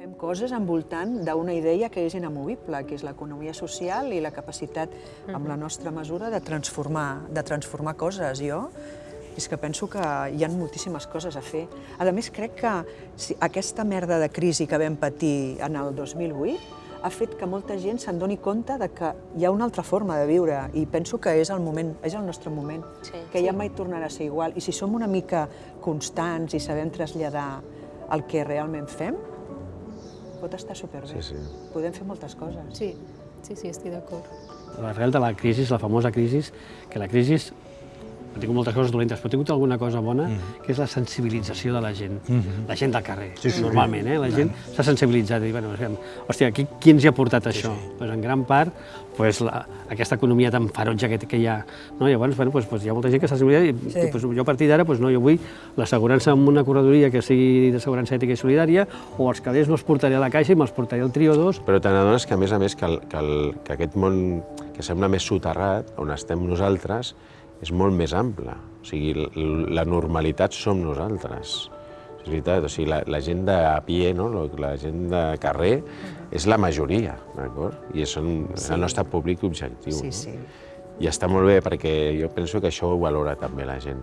Fem coses envoltant d'una idea que és inamovible, que és l'economia social i la capacitat, amb la nostra mesura, de transformar, de transformar coses. Jo és que penso que hi ha moltíssimes coses a fer. A més, crec que si aquesta merda de crisi que vam patir en el 2008 ha fet que molta gent se'n doni compte de que hi ha una altra forma de viure i penso que és el moment, és el nostre moment, Sí. que ja mai tornarà a ser igual. I si som una mica constants i sabem traslladar el que realment fem, pot estar superbé. Sí, sí. Podem fer moltes coses. Sí, sí, sí, estic d'acord. L'arrel de la crisi, la famosa crisi, que la crisi ha tingut moltes coses dolentes, però ha tingut alguna cosa bona, que és la sensibilització de la gent, la gent del carrer, Sí, sí. normalment, eh? la gent s'ha sensibilitzat i dir, bueno, hòstia, qui, qui ens hi ha portat això? Pues, en gran part, pues, la, aquesta economia tan ferotge que, que hi ha. No? Llavors, bueno, pues, pues, hi ha molta gent que s'ha sensibilitzat i, Sí. i pues, jo a partir d'ara pues, no, jo vull l'assegurança amb una corredoria que sigui d'assegurança ètica i solidària o els calés no els portaré a la caixa i me'ls portaré al Trio 2 Però te n'adones que, a més a més, que, el, que, el, que aquest món que sembla més soterrat, on estem nosaltres, és molt més ample. O sigui, la normalitat som nosaltres. És veritat, o sigui, la, la gent de a pie, no? La gent de carrer, és la majoria, d'acord? I és el nostre públic objectiu. Sí, no? sí. I està molt bé perquè jo penso que això ho valora també la gent.